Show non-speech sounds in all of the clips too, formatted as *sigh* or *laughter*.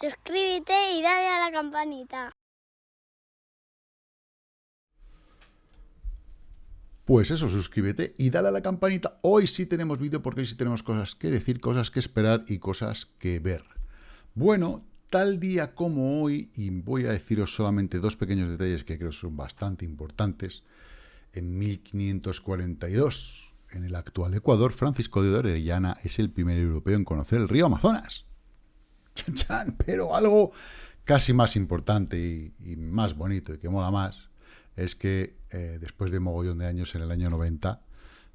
suscríbete y dale a la campanita. Pues eso, suscríbete y dale a la campanita. Hoy sí tenemos vídeo porque hoy sí tenemos cosas que decir, cosas que esperar y cosas que ver. Bueno, tal día como hoy, y voy a deciros solamente dos pequeños detalles que creo son bastante importantes, en 1542, en el actual Ecuador, Francisco de Orellana es el primer europeo en conocer el río Amazonas. Pero algo casi más importante y, más bonito y que mola más es que eh, después de mogollón de años, en el año 90,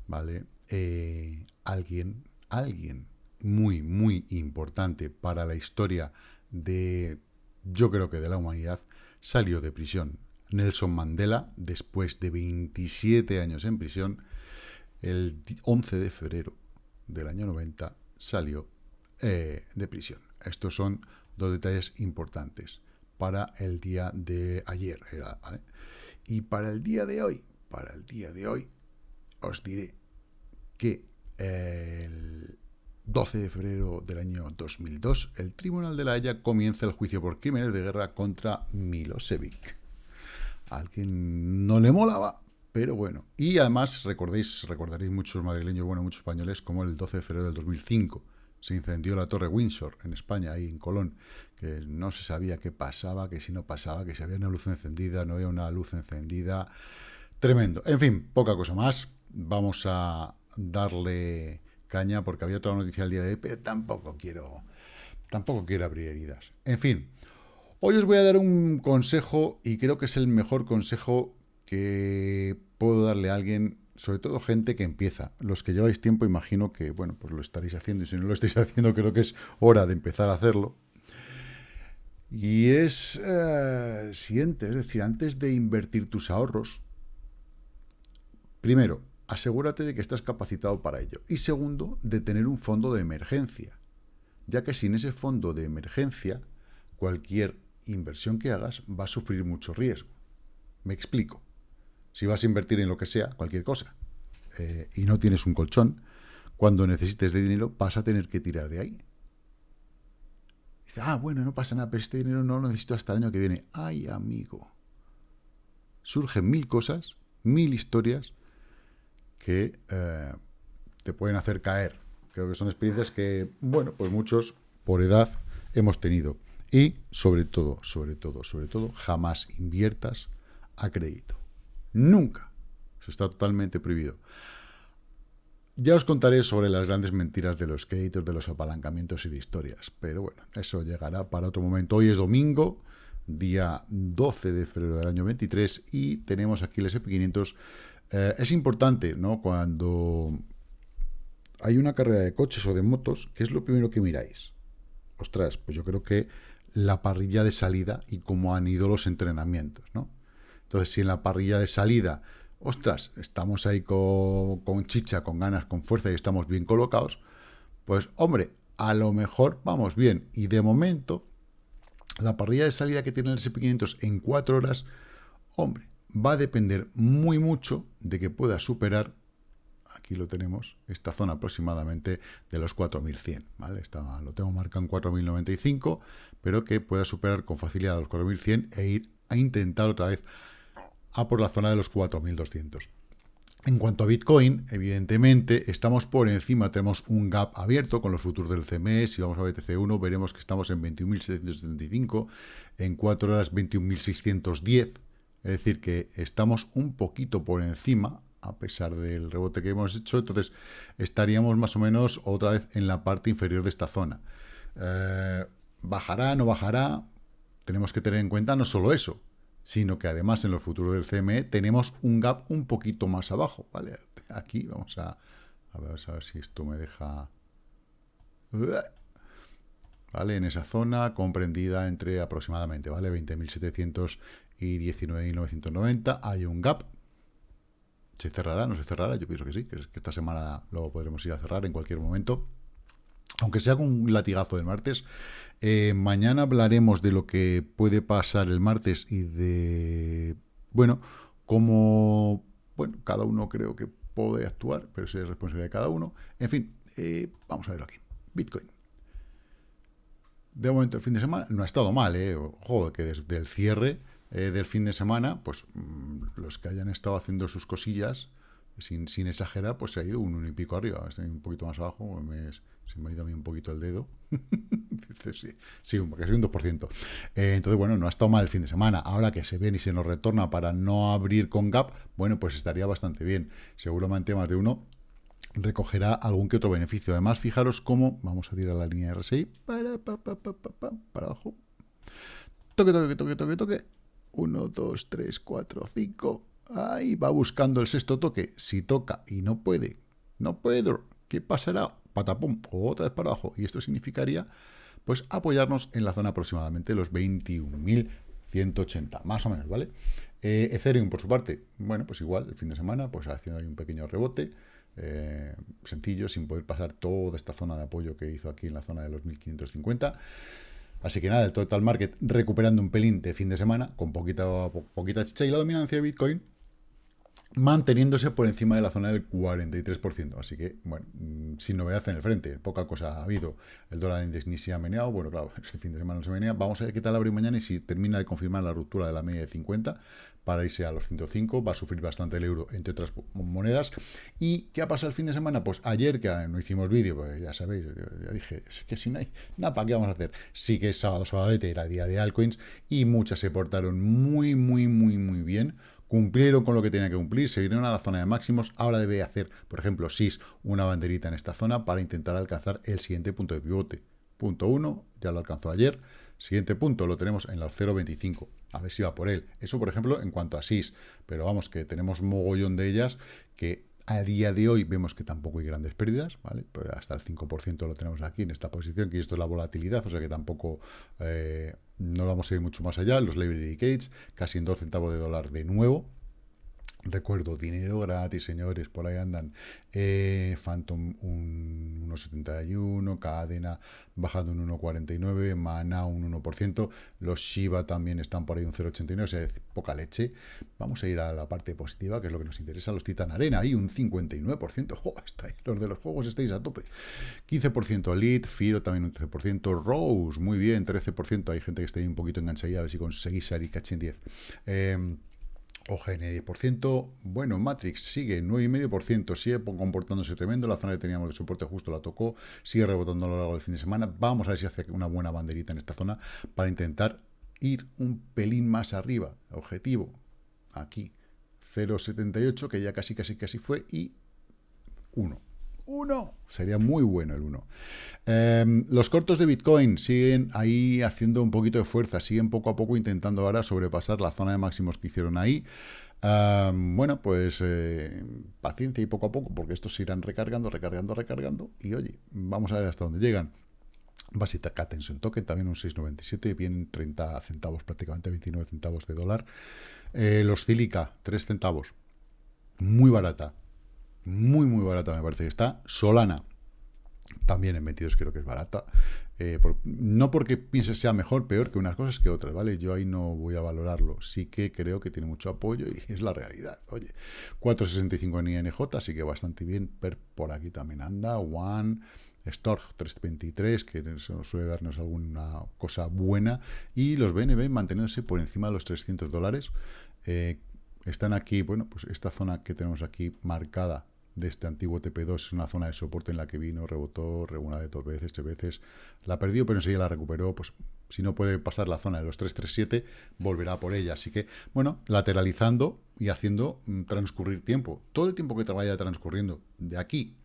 ¿vale? Eh, alguien, alguien muy, muy importante para la historia de, yo creo que de la humanidad, salió de prisión. Nelson Mandela, después de 27 años en prisión, el 11 de febrero del año 90 salió eh, de prisión. Estos son dos detalles importantes para el día de ayer. Y para el día de hoy, para el día de hoy, os diré que el 12 de febrero del año 2002, el Tribunal de la Haya comienza el juicio por crímenes de guerra contra Milosevic. Alguien no le molaba, pero bueno. Y además recordéis, recordaréis muchos madrileños, bueno, muchos españoles, como el 12 de febrero del 2005 se incendió la Torre Windsor en España, ahí en Colón, que no se sabía qué pasaba, que si no pasaba, que si había una luz encendida, no había una luz encendida. Tremendo. En fin, poca cosa más. Vamos a darle caña porque había otra noticia el día de hoy, pero tampoco quiero, tampoco quiero abrir heridas. En fin, hoy os voy a dar un consejo y creo que es el mejor consejo que puedo darle a alguien, sobre todo gente que empieza. Los que lleváis tiempo imagino que, bueno, pues lo estaréis haciendo y si no lo estáis *laughs* haciendo creo que es hora de empezar a hacerlo. Y es eh, siguiente, es decir, antes de invertir tus ahorros, primero, asegúrate de que estás capacitado para ello. Y segundo, de tener un fondo de emergencia, ya que sin ese fondo de emergencia, cualquier inversión que hagas va a sufrir mucho riesgo. Me explico. Si vas a invertir en lo que sea, cualquier cosa, eh, y no tienes un colchón, cuando necesites de dinero vas a tener que tirar de ahí. Dice, ah, bueno, no pasa nada, pero este dinero no lo necesito hasta el año que viene. Ay, amigo. Surgen mil cosas, mil historias, que eh, te pueden hacer caer. Creo que son experiencias que, bueno, pues muchos por edad hemos tenido. Y sobre todo, sobre todo, sobre todo, jamás inviertas a crédito. Nunca. Eso está totalmente prohibido. Ya os contaré sobre las grandes mentiras de los créditos, de los apalancamientos y de historias. Pero bueno, eso llegará para otro momento. Hoy es domingo, día 12 de febrero del año 23, y tenemos aquí el SP500 eh, es importante, ¿no? Cuando hay una carrera de coches o de motos, ¿qué es lo primero que miráis? Ostras, pues yo creo que la parrilla de salida y cómo han ido los entrenamientos, ¿no? Entonces, si en la parrilla de salida, ostras, estamos ahí con, chicha, con ganas, con fuerza y estamos bien colocados, pues, hombre, a lo mejor vamos bien. Y de momento, la parrilla de salida que tiene el SP500 en cuatro horas, hombre, va a depender muy mucho de que pueda superar, aquí lo tenemos, esta zona aproximadamente de los 4100, ¿vale? Lo tengo marcado en 4095, pero que pueda superar con facilidad los 4100 e ir a intentar otra vez a por la zona de los 4200. En cuanto a Bitcoin, evidentemente estamos por encima, tenemos un gap abierto con los futuros del CME, si vamos a BTC1 veremos que estamos en 21.775, en 4 horas 21.610, es decir, que estamos un poquito por encima, a pesar del rebote que hemos hecho, entonces estaríamos más o menos otra vez en la parte inferior de esta zona. Eh, ¿Bajará, no bajará? Tenemos que tener en cuenta no solo eso, sino que además en los futuros del CME tenemos un gap un poquito más abajo, ¿vale? Aquí vamos a, ver, si esto me deja... ¿Vale? En esa zona comprendida entre aproximadamente, ¿vale? 20.700 y 19.990. Hay un gap. ¿Se cerrará? ¿No se cerrará? Yo pienso que sí, que, esta semana luego podremos ir a cerrar en cualquier momento. Aunque sea con un latigazo del martes. Eh, mañana hablaremos de lo que puede pasar el martes y de, bueno, cómo, bueno, cada uno creo que puede actuar, pero es responsabilidad de cada uno. En fin, eh, vamos a verlo aquí. Bitcoin. de momento el fin de semana no ha estado mal, ¿eh? Ojo, que desde el cierre eh, del fin de semana, pues mm, los que hayan estado haciendo sus cosillas, sin, sin exagerar, pues se ha ido un uno y pico arriba, un poquito más abajo, me, se me ha ido a mí un poquito el dedo. *laughs* sí, sí, soy un 2%. Eh, entonces, bueno, no ha estado mal el fin de semana. Ahora que se ven y se nos retorna para no abrir con gap, bueno, pues estaría bastante bien. Seguramente más de uno recogerá algún que otro beneficio. Además, fijaros cómo, vamos a tirar la línea RSI, para, para abajo. Toque, toque, toque, toque, toque. 1, 2, 3, 4, 5. Ahí va buscando el sexto toque. Si toca y no puede, no puedo, ¿qué pasará? Patapum, otra vez para abajo. Y esto significaría, pues, apoyarnos en la zona aproximadamente los 21.180, más o menos, ¿vale? Eh, Ethereum, por su parte, bueno, pues igual, el fin de semana, pues haciendo ahí un pequeño rebote. Eh, sencillo, sin poder pasar toda esta zona de apoyo que hizo aquí en la zona de los 1550. Así que nada, el total market recuperando un pelín de fin de semana, con poquita, poquita chicha y la dominancia de Bitcoin manteniéndose por encima de la zona del 43%. Así que, bueno, mm, sin novedad en el frente, poca cosa ha habido. El dólar index ni se ha meneado, bueno, claro, *laughs* este fin de semana no se menea. Vamos a ver qué tal abre mañana y si termina de confirmar la ruptura de la media de 50 para irse a los 105, va a sufrir bastante el euro, entre otras monedas. ¿Y qué ha pasado el fin de semana? Pues ayer, que no hicimos vídeo, pues ya sabéis, ya dije, es que si no hay nada, ¿para qué vamos a hacer? Sí que es sábado, sábado, era día de altcoins y muchas se portaron muy, muy, muy, muy bien cumplieron con lo que tenía que cumplir, se vinieron a la zona de máximos, ahora debe hacer, por ejemplo, SIS, una banderita en esta zona para intentar alcanzar el siguiente punto de pivote. Punto 1, ya lo alcanzó ayer, siguiente punto lo tenemos en los 0.25, a ver si va por él. Eso, por ejemplo, en cuanto a SIS, pero vamos, que tenemos mogollón de ellas que a día de hoy vemos que tampoco hay grandes pérdidas, ¿vale? Pero hasta el 5% lo tenemos aquí en esta posición, que esto es la volatilidad, o sea que tampoco eh, no vamos a ir mucho más allá. Los Library Gates, casi en 2 centavos de dólar de nuevo, Recuerdo, dinero gratis, señores, por ahí andan. Eh, Phantom un 1,71, Cadena bajando un 1,49, Mana un 1%, los Shiba también están por ahí un 0,89, o sea, poca leche. Vamos a ir a la parte positiva, que es lo que nos interesa, los Titan Arena, ahí un 59%, oh, *laughs* los de los juegos estáis a tope. 15% Elite, Firo también un 13%, Rose, muy bien, 13%, hay gente que está ahí un poquito enganchada, a ver si conseguís salir caché en 10. Eh, OGN 10%, bueno, Matrix sigue 9,5%, sigue comportándose tremendo, la zona que teníamos de soporte justo la tocó, sigue rebotando a lo largo del fin de semana, vamos a ver si hace una buena banderita en esta zona para intentar ir un pelín más arriba, objetivo, aquí, 0,78, que ya casi, casi, casi fue, y 1, 1. Sería muy bueno el 1. Em, los cortos de Bitcoin siguen ahí haciendo un poquito de fuerza, siguen poco a poco intentando ahora sobrepasar la zona de máximos que hicieron ahí. Em, bueno, pues eh, paciencia y poco a poco, porque estos se irán recargando, recargando, recargando. Y oye, vamos a ver hasta dónde llegan. Basic Attention Token, también un 6,97, bien 30 centavos, prácticamente 29 centavos de dólar. Eh, los Silica, 3 centavos, muy barata, muy, muy barata me parece que está. Solana, también en 22 creo que es barata. Eh, no porque piense sea mejor, peor que unas cosas que otras, ¿vale? Yo ahí no voy a valorarlo. Sí que creo que tiene mucho apoyo y es la realidad. Oye, 4.65 en INJ, así que bastante bien. Per por aquí también anda. One, Storch 323, que suele darnos alguna cosa buena. Y los BNB manteniéndose por encima de los 300 dólares. Eh, están aquí, bueno, pues esta zona que tenemos aquí marcada de este antiguo TP2 es una zona de soporte en la que vino, rebotó, una de dos veces, tres veces, la perdió, pero enseguida la recuperó, pues si no puede pasar la zona de los 337, volverá por ella. Así que, bueno, lateralizando y haciendo mm, transcurrir tiempo. Todo el tiempo que vaya transcurriendo de aquí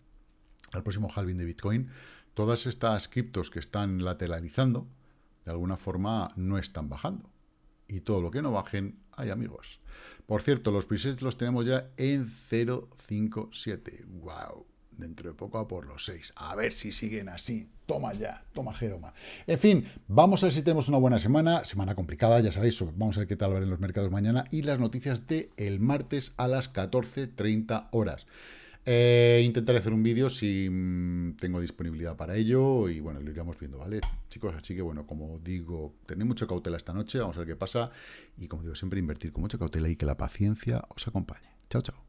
al próximo halving de Bitcoin, todas estas criptos que están lateralizando, de alguna forma no están bajando. Y todo lo que no bajen, hay amigos. Por cierto, los presets los tenemos ya en 0.57. ¡Wow! Dentro de poco a por los 6. A ver si siguen así. Toma ya, toma Jeroma. En fin, vamos a ver si tenemos una buena semana. Semana complicada, ya sabéis. Vamos a ver qué tal va en los mercados mañana. Y las noticias de el martes a las 14.30 horas. Eh, intentaré hacer un vídeo si mm, tengo disponibilidad para ello y bueno, lo iremos viendo, ¿vale? Chicos, así que bueno, como digo, tened mucha cautela esta noche, vamos a ver qué pasa y como digo, siempre invertir con mucha cautela y que la paciencia os acompañe. Chao, chao.